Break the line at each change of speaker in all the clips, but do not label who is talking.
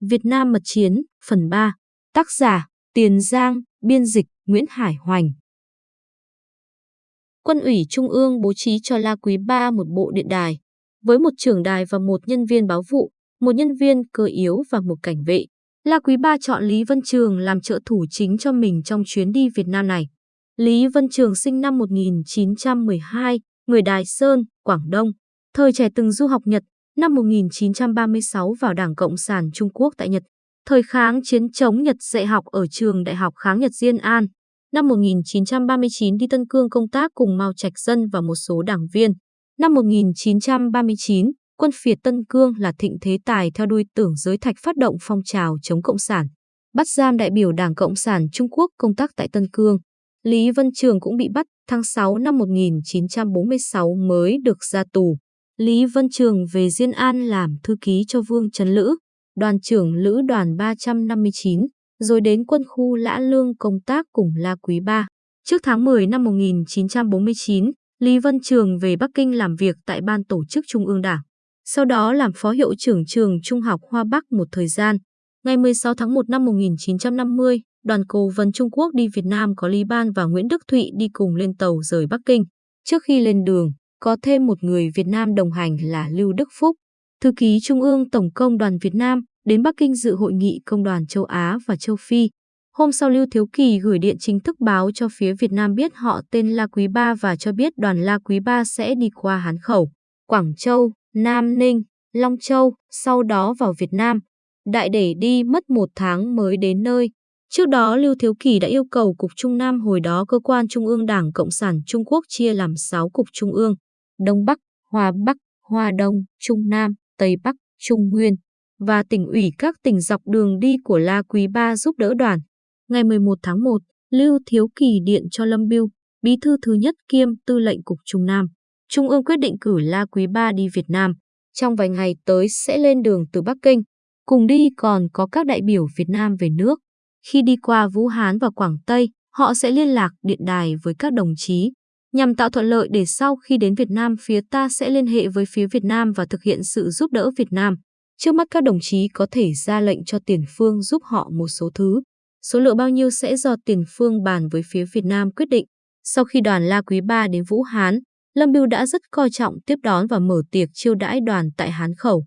Việt Nam Mật Chiến, phần 3, tác giả, Tiền Giang, biên dịch, Nguyễn Hải Hoành. Quân ủy Trung ương bố trí cho La Quý Ba một bộ điện đài, với một trưởng đài và một nhân viên báo vụ, một nhân viên cơ yếu và một cảnh vệ. La Quý Ba chọn Lý Vân Trường làm trợ thủ chính cho mình trong chuyến đi Việt Nam này. Lý Vân Trường sinh năm 1912, người Đài Sơn, Quảng Đông. Thời trẻ từng du học Nhật, năm 1936 vào Đảng Cộng sản Trung Quốc tại Nhật. Thời kháng chiến chống Nhật dạy học ở trường Đại học Kháng Nhật Diên An. Năm 1939 đi Tân Cương công tác cùng Mao Trạch Dân và một số đảng viên. Năm 1939, quân phiệt Tân Cương là thịnh thế tài theo đuôi tưởng giới thạch phát động phong trào chống Cộng sản. Bắt giam đại biểu Đảng Cộng sản Trung Quốc công tác tại Tân Cương. Lý Vân Trường cũng bị bắt tháng 6 năm 1946 mới được ra tù. Lý Vân Trường về Diên An làm thư ký cho Vương Trấn Lữ, đoàn trưởng lữ đoàn 359, rồi đến quân khu Lã Lương công tác cùng La Quý Ba. Trước tháng 10 năm 1949, Lý Vân Trường về Bắc Kinh làm việc tại Ban Tổ chức Trung ương Đảng. Sau đó làm phó hiệu trưởng trường Trung học Hoa Bắc một thời gian. Ngày 16 tháng 1 năm 1950, đoàn cố vấn Trung Quốc đi Việt Nam có Lý Ban và Nguyễn Đức Thụy đi cùng lên tàu rời Bắc Kinh. Trước khi lên đường, có thêm một người Việt Nam đồng hành là Lưu Đức Phúc, thư ký Trung ương Tổng công đoàn Việt Nam, đến Bắc Kinh dự hội nghị công đoàn châu Á và châu Phi. Hôm sau Lưu Thiếu Kỳ gửi điện chính thức báo cho phía Việt Nam biết họ tên La Quý Ba và cho biết đoàn La Quý Ba sẽ đi qua Hán Khẩu, Quảng Châu, Nam Ninh, Long Châu, sau đó vào Việt Nam. Đại để đi mất một tháng mới đến nơi. Trước đó Lưu Thiếu Kỳ đã yêu cầu Cục Trung Nam hồi đó cơ quan Trung ương Đảng Cộng sản Trung Quốc chia làm 6 cục Trung ương. Đông Bắc, hòa Bắc, hòa Đông, Trung Nam, Tây Bắc, Trung Nguyên và tỉnh ủy các tỉnh dọc đường đi của La Quý Ba giúp đỡ đoàn. Ngày 11 tháng 1, Lưu Thiếu Kỳ điện cho Lâm Biêu, bí thư thứ nhất kiêm tư lệnh Cục Trung Nam. Trung ương quyết định cử La Quý Ba đi Việt Nam. Trong vài ngày tới sẽ lên đường từ Bắc Kinh. Cùng đi còn có các đại biểu Việt Nam về nước. Khi đi qua Vũ Hán và Quảng Tây, họ sẽ liên lạc điện đài với các đồng chí, nhằm tạo thuận lợi để sau khi đến Việt Nam phía ta sẽ liên hệ với phía Việt Nam và thực hiện sự giúp đỡ Việt Nam. Trước mắt các đồng chí có thể ra lệnh cho tiền phương giúp họ một số thứ. Số lượng bao nhiêu sẽ do tiền phương bàn với phía Việt Nam quyết định. Sau khi đoàn La Quý Ba đến Vũ Hán, Lâm Biêu đã rất coi trọng tiếp đón và mở tiệc chiêu đãi đoàn tại Hán Khẩu.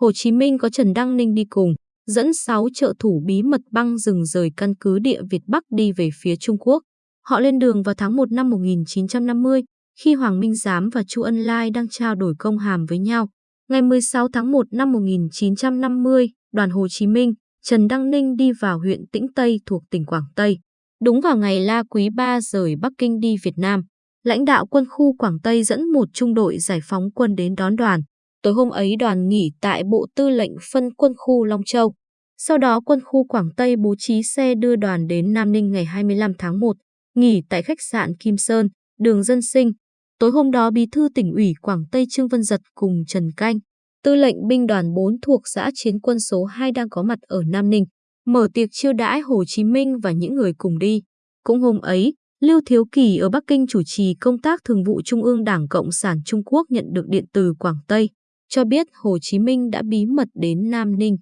Hồ Chí Minh có Trần Đăng Ninh đi cùng, dẫn 6 trợ thủ bí mật băng rừng rời căn cứ địa Việt Bắc đi về phía Trung Quốc. Họ lên đường vào tháng 1 năm 1950, khi Hoàng Minh Giám và Chu Ân Lai đang trao đổi công hàm với nhau. Ngày 16 tháng 1 năm 1950, đoàn Hồ Chí Minh, Trần Đăng Ninh đi vào huyện Tĩnh Tây thuộc tỉnh Quảng Tây. Đúng vào ngày La Quý Ba rời Bắc Kinh đi Việt Nam, lãnh đạo quân khu Quảng Tây dẫn một trung đội giải phóng quân đến đón đoàn. Tối hôm ấy đoàn nghỉ tại Bộ Tư lệnh phân quân khu Long Châu. Sau đó quân khu Quảng Tây bố trí xe đưa đoàn đến Nam Ninh ngày 25 tháng 1 nghỉ tại khách sạn Kim Sơn, đường Dân Sinh. Tối hôm đó Bí thư tỉnh ủy Quảng Tây Trương Văn Giật cùng Trần Canh, tư lệnh binh đoàn 4 thuộc xã chiến quân số 2 đang có mặt ở Nam Ninh, mở tiệc chiêu đãi Hồ Chí Minh và những người cùng đi. Cũng hôm ấy, Lưu Thiếu Kỳ ở Bắc Kinh chủ trì công tác thường vụ Trung ương Đảng Cộng sản Trung Quốc nhận được điện từ Quảng Tây, cho biết Hồ Chí Minh đã bí mật đến Nam Ninh.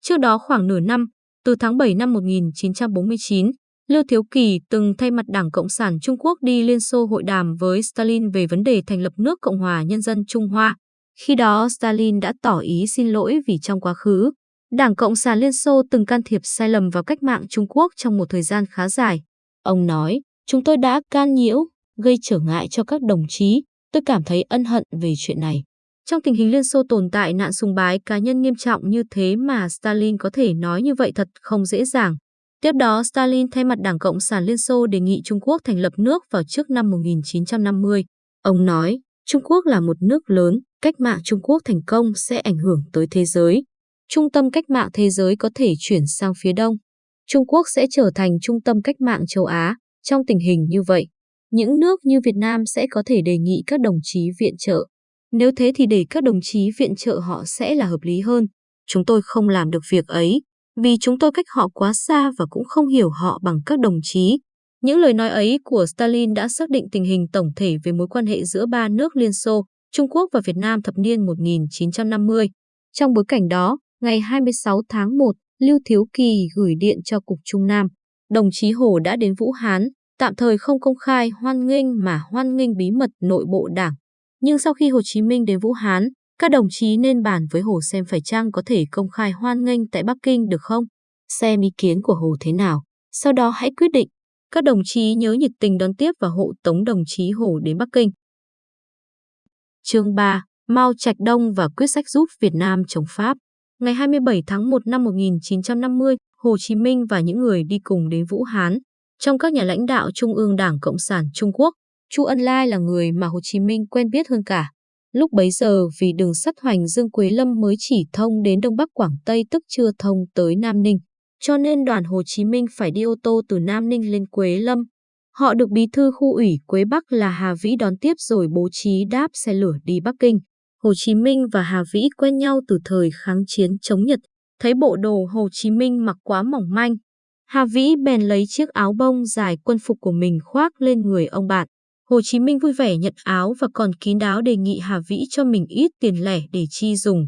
Trước đó khoảng nửa năm, từ tháng 7 năm 1949, Lưu Thiếu Kỳ từng thay mặt Đảng Cộng sản Trung Quốc đi Liên Xô hội đàm với Stalin về vấn đề thành lập nước Cộng hòa Nhân dân Trung Hoa. Khi đó Stalin đã tỏ ý xin lỗi vì trong quá khứ, Đảng Cộng sản Liên Xô từng can thiệp sai lầm vào cách mạng Trung Quốc trong một thời gian khá dài. Ông nói, chúng tôi đã can nhiễu, gây trở ngại cho các đồng chí, tôi cảm thấy ân hận về chuyện này. Trong tình hình Liên Xô tồn tại nạn sùng bái cá nhân nghiêm trọng như thế mà Stalin có thể nói như vậy thật không dễ dàng. Tiếp đó, Stalin thay mặt Đảng Cộng sản Liên Xô đề nghị Trung Quốc thành lập nước vào trước năm 1950. Ông nói, Trung Quốc là một nước lớn, cách mạng Trung Quốc thành công sẽ ảnh hưởng tới thế giới. Trung tâm cách mạng thế giới có thể chuyển sang phía đông. Trung Quốc sẽ trở thành trung tâm cách mạng châu Á. Trong tình hình như vậy, những nước như Việt Nam sẽ có thể đề nghị các đồng chí viện trợ. Nếu thế thì để các đồng chí viện trợ họ sẽ là hợp lý hơn. Chúng tôi không làm được việc ấy, vì chúng tôi cách họ quá xa và cũng không hiểu họ bằng các đồng chí. Những lời nói ấy của Stalin đã xác định tình hình tổng thể về mối quan hệ giữa ba nước Liên Xô, Trung Quốc và Việt Nam thập niên 1950. Trong bối cảnh đó, ngày 26 tháng 1, Lưu Thiếu Kỳ gửi điện cho Cục Trung Nam. Đồng chí Hồ đã đến Vũ Hán, tạm thời không công khai hoan nghênh mà hoan nghênh bí mật nội bộ đảng. Nhưng sau khi Hồ Chí Minh đến Vũ Hán, các đồng chí nên bàn với Hồ xem phải chăng có thể công khai hoan nghênh tại Bắc Kinh được không? Xem ý kiến của Hồ thế nào, sau đó hãy quyết định. Các đồng chí nhớ nhiệt tình đón tiếp và hộ tống đồng chí Hồ đến Bắc Kinh. Chương 3. Mao Trạch Đông và quyết sách giúp Việt Nam chống Pháp. Ngày 27 tháng 1 năm 1950, Hồ Chí Minh và những người đi cùng đến Vũ Hán. Trong các nhà lãnh đạo Trung ương Đảng Cộng sản Trung Quốc, Chu Ân Lai là người mà Hồ Chí Minh quen biết hơn cả. Lúc bấy giờ vì đường sắt Hoành Dương Quế Lâm mới chỉ thông đến Đông Bắc Quảng Tây tức chưa thông tới Nam Ninh, cho nên đoàn Hồ Chí Minh phải đi ô tô từ Nam Ninh lên Quế Lâm. Họ được bí thư khu ủy Quế Bắc là Hà Vĩ đón tiếp rồi bố trí đáp xe lửa đi Bắc Kinh. Hồ Chí Minh và Hà Vĩ quen nhau từ thời kháng chiến chống Nhật, thấy bộ đồ Hồ Chí Minh mặc quá mỏng manh. Hà Vĩ bèn lấy chiếc áo bông dài quân phục của mình khoác lên người ông bạn. Hồ Chí Minh vui vẻ nhận áo và còn kín đáo đề nghị Hà Vĩ cho mình ít tiền lẻ để chi dùng.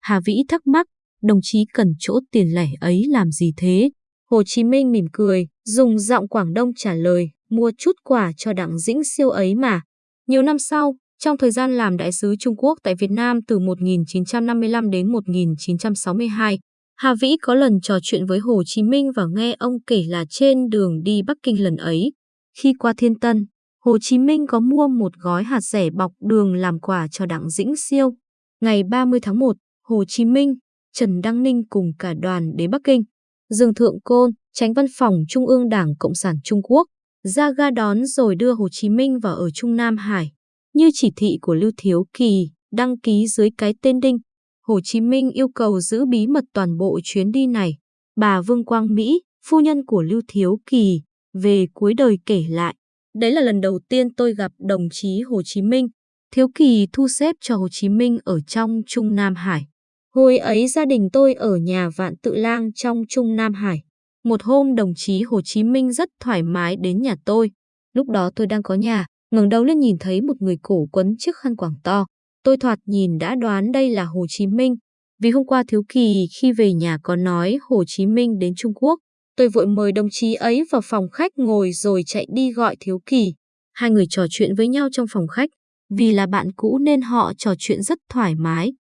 Hà Vĩ thắc mắc, đồng chí cần chỗ tiền lẻ ấy làm gì thế? Hồ Chí Minh mỉm cười, dùng giọng Quảng Đông trả lời, mua chút quà cho đặng dĩnh siêu ấy mà. Nhiều năm sau, trong thời gian làm đại sứ Trung Quốc tại Việt Nam từ 1955 đến 1962, Hà Vĩ có lần trò chuyện với Hồ Chí Minh và nghe ông kể là trên đường đi Bắc Kinh lần ấy. Khi qua Thiên Tân, Hồ Chí Minh có mua một gói hạt rẻ bọc đường làm quà cho Đặng Dĩnh Siêu. Ngày 30 tháng 1, Hồ Chí Minh, Trần Đăng Ninh cùng cả đoàn đến Bắc Kinh. Dương Thượng Côn, tránh văn phòng Trung ương Đảng Cộng sản Trung Quốc, ra ga đón rồi đưa Hồ Chí Minh vào ở Trung Nam Hải. Như chỉ thị của Lưu Thiếu Kỳ, đăng ký dưới cái tên Đinh, Hồ Chí Minh yêu cầu giữ bí mật toàn bộ chuyến đi này. Bà Vương Quang Mỹ, phu nhân của Lưu Thiếu Kỳ, về cuối đời kể lại. Đấy là lần đầu tiên tôi gặp đồng chí Hồ Chí Minh. Thiếu Kỳ thu xếp cho Hồ Chí Minh ở trong Trung Nam Hải. Hồi ấy gia đình tôi ở nhà Vạn Tự Lang trong Trung Nam Hải. Một hôm đồng chí Hồ Chí Minh rất thoải mái đến nhà tôi. Lúc đó tôi đang có nhà, ngẩng đầu lên nhìn thấy một người cổ quấn chiếc khăn quàng to. Tôi thoạt nhìn đã đoán đây là Hồ Chí Minh. Vì hôm qua Thiếu Kỳ khi về nhà có nói Hồ Chí Minh đến Trung Quốc. Tôi vội mời đồng chí ấy vào phòng khách ngồi rồi chạy đi gọi Thiếu Kỳ. Hai người trò chuyện với nhau trong phòng khách. Vì là bạn cũ nên họ trò chuyện rất thoải mái.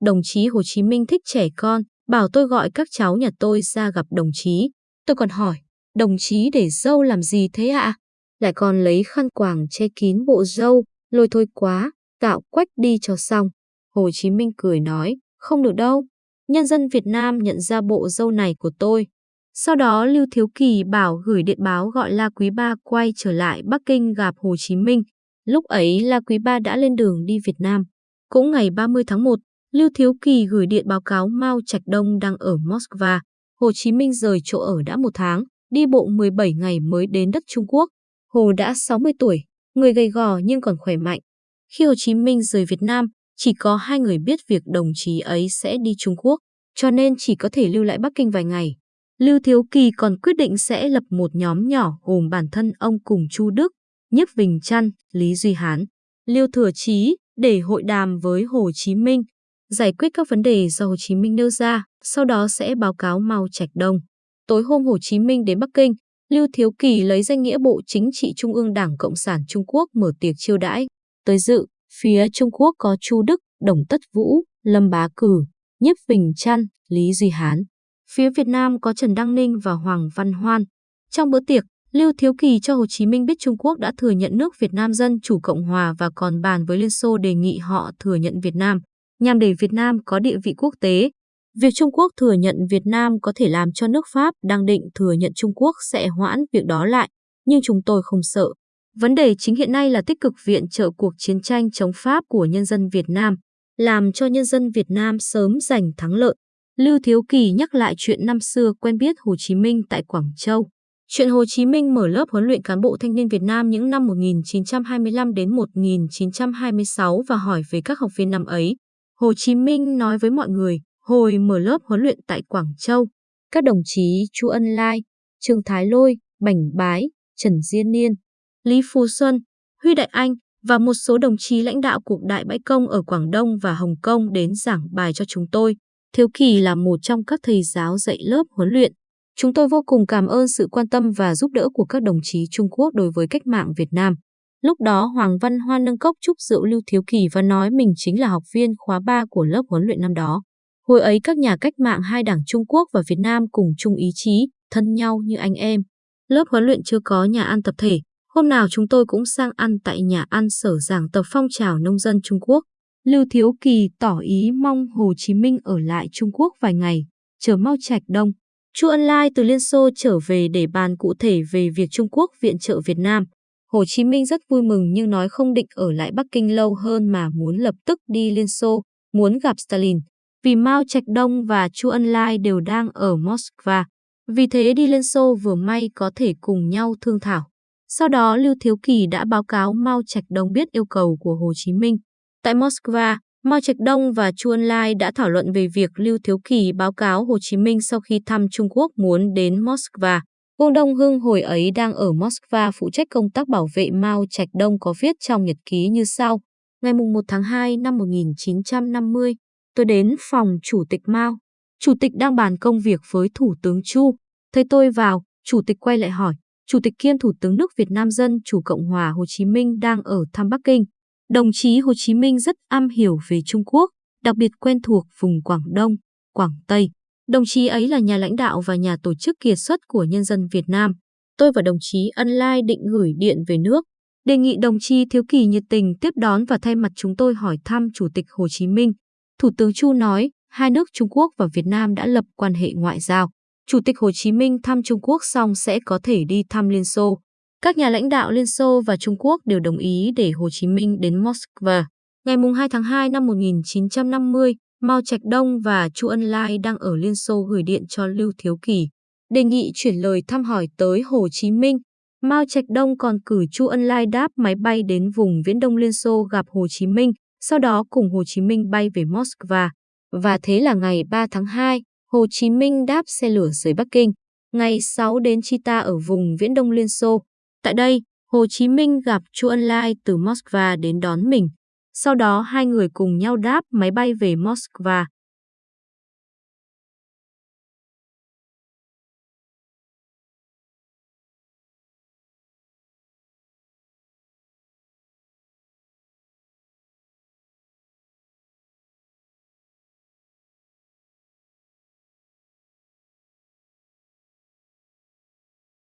Đồng chí Hồ Chí Minh thích trẻ con, bảo tôi gọi các cháu nhà tôi ra gặp đồng chí. Tôi còn hỏi, đồng chí để dâu làm gì thế ạ? Lại còn lấy khăn quàng che kín bộ dâu, lôi thôi quá, tạo quách đi cho xong. Hồ Chí Minh cười nói, không được đâu. Nhân dân Việt Nam nhận ra bộ dâu này của tôi. Sau đó Lưu Thiếu Kỳ bảo gửi điện báo gọi La Quý Ba quay trở lại Bắc Kinh gặp Hồ Chí Minh. Lúc ấy La Quý Ba đã lên đường đi Việt Nam. Cũng ngày 30 tháng 1, Lưu Thiếu Kỳ gửi điện báo cáo Mao Trạch Đông đang ở Moscow. Hồ Chí Minh rời chỗ ở đã một tháng, đi bộ 17 ngày mới đến đất Trung Quốc. Hồ đã 60 tuổi, người gầy gò nhưng còn khỏe mạnh. Khi Hồ Chí Minh rời Việt Nam, chỉ có hai người biết việc đồng chí ấy sẽ đi Trung Quốc, cho nên chỉ có thể lưu lại Bắc Kinh vài ngày. Lưu Thiếu Kỳ còn quyết định sẽ lập một nhóm nhỏ gồm bản thân ông cùng Chu Đức, Nhiếp Bình Trăn, Lý Duy Hán, Lưu Thừa Chí để hội đàm với Hồ Chí Minh, giải quyết các vấn đề do Hồ Chí Minh nêu ra, sau đó sẽ báo cáo Mao Trạch Đông. Tối hôm Hồ Chí Minh đến Bắc Kinh, Lưu Thiếu Kỳ lấy danh nghĩa Bộ Chính trị Trung ương Đảng Cộng sản Trung Quốc mở tiệc chiêu đãi. Tới dự, phía Trung Quốc có Chu Đức, Đồng Tất Vũ, Lâm Bá Cử, Nhiếp Bình Trăn, Lý Duy Hán. Phía Việt Nam có Trần Đăng Ninh và Hoàng Văn Hoan. Trong bữa tiệc, Lưu Thiếu Kỳ cho Hồ Chí Minh biết Trung Quốc đã thừa nhận nước Việt Nam Dân Chủ Cộng Hòa và còn bàn với Liên Xô đề nghị họ thừa nhận Việt Nam, nhằm để Việt Nam có địa vị quốc tế. Việc Trung Quốc thừa nhận Việt Nam có thể làm cho nước Pháp đang định thừa nhận Trung Quốc sẽ hoãn việc đó lại, nhưng chúng tôi không sợ. Vấn đề chính hiện nay là tích cực viện trợ cuộc chiến tranh chống Pháp của nhân dân Việt Nam, làm cho nhân dân Việt Nam sớm giành thắng lợi. Lưu Thiếu Kỳ nhắc lại chuyện năm xưa quen biết Hồ Chí Minh tại Quảng Châu. Chuyện Hồ Chí Minh mở lớp huấn luyện cán bộ thanh niên Việt Nam những năm 1925 đến 1926 và hỏi về các học viên năm ấy. Hồ Chí Minh nói với mọi người, hồi mở lớp huấn luyện tại Quảng Châu, các đồng chí Chu Ân Lai, Trương Thái Lôi, Bảnh Bái, Trần Diên Niên, Lý Phú Xuân, Huy Đại Anh và một số đồng chí lãnh đạo cuộc đại bãi công ở Quảng Đông và Hồng Kông đến giảng bài cho chúng tôi. Thiếu Kỳ là một trong các thầy giáo dạy lớp huấn luyện. Chúng tôi vô cùng cảm ơn sự quan tâm và giúp đỡ của các đồng chí Trung Quốc đối với cách mạng Việt Nam. Lúc đó Hoàng Văn Hoa nâng cốc chúc rượu Lưu Thiếu Kỳ và nói mình chính là học viên khóa 3 của lớp huấn luyện năm đó. Hồi ấy các nhà cách mạng hai đảng Trung Quốc và Việt Nam cùng chung ý chí, thân nhau như anh em. Lớp huấn luyện chưa có nhà ăn tập thể, hôm nào chúng tôi cũng sang ăn tại nhà ăn sở giảng tập phong trào nông dân Trung Quốc. Lưu Thiếu Kỳ tỏ ý mong Hồ Chí Minh ở lại Trung Quốc vài ngày, chờ mau Trạch Đông. Chu Ân Lai từ Liên Xô trở về để bàn cụ thể về việc Trung Quốc viện trợ Việt Nam. Hồ Chí Minh rất vui mừng nhưng nói không định ở lại Bắc Kinh lâu hơn mà muốn lập tức đi Liên Xô, muốn gặp Stalin. Vì Mao Trạch Đông và Chu Ân Lai đều đang ở Moscow. Vì thế đi Liên Xô vừa may có thể cùng nhau thương thảo. Sau đó Lưu Thiếu Kỳ đã báo cáo Mao Trạch Đông biết yêu cầu của Hồ Chí Minh. Tại Moscow, Mao Trạch Đông và Chu Ân Lai đã thảo luận về việc Lưu Thiếu Kỳ báo cáo Hồ Chí Minh sau khi thăm Trung Quốc muốn đến Moscow. Vương Đông Hưng hồi ấy đang ở Moscow phụ trách công tác bảo vệ Mao Trạch Đông có viết trong nhật ký như sau. Ngày 1 tháng 2 năm 1950, tôi đến phòng Chủ tịch Mao. Chủ tịch đang bàn công việc với Thủ tướng Chu. Thấy tôi vào, Chủ tịch quay lại hỏi, Chủ tịch kiêm Thủ tướng nước Việt Nam Dân Chủ Cộng hòa Hồ Chí Minh đang ở thăm Bắc Kinh. Đồng chí Hồ Chí Minh rất am hiểu về Trung Quốc, đặc biệt quen thuộc vùng Quảng Đông, Quảng Tây. Đồng chí ấy là nhà lãnh đạo và nhà tổ chức kiệt xuất của nhân dân Việt Nam. Tôi và đồng chí Ân Lai định gửi điện về nước, đề nghị đồng chí Thiếu Kỳ nhiệt tình tiếp đón và thay mặt chúng tôi hỏi thăm Chủ tịch Hồ Chí Minh. Thủ tướng Chu nói, hai nước Trung Quốc và Việt Nam đã lập quan hệ ngoại giao. Chủ tịch Hồ Chí Minh thăm Trung Quốc xong sẽ có thể đi thăm Liên Xô. Các nhà lãnh đạo Liên Xô và Trung Quốc đều đồng ý để Hồ Chí Minh đến Moscow. Ngày 2 tháng 2 năm 1950, Mao Trạch Đông và Chu Ân Lai đang ở Liên Xô gửi điện cho Lưu Thiếu Kỳ, đề nghị chuyển lời thăm hỏi tới Hồ Chí Minh. Mao Trạch Đông còn cử Chu Ân Lai đáp máy bay đến vùng Viễn Đông Liên Xô gặp Hồ Chí Minh, sau đó cùng Hồ Chí Minh bay về Moscow. Và thế là ngày 3 tháng 2, Hồ Chí Minh đáp xe lửa rời Bắc Kinh. Ngày 6 đến Chita ở vùng Viễn Đông Liên Xô. Tại đây, Hồ Chí Minh gặp Chu Ân Lai từ Moscow đến đón mình. Sau đó hai người cùng nhau đáp máy bay về Moscow.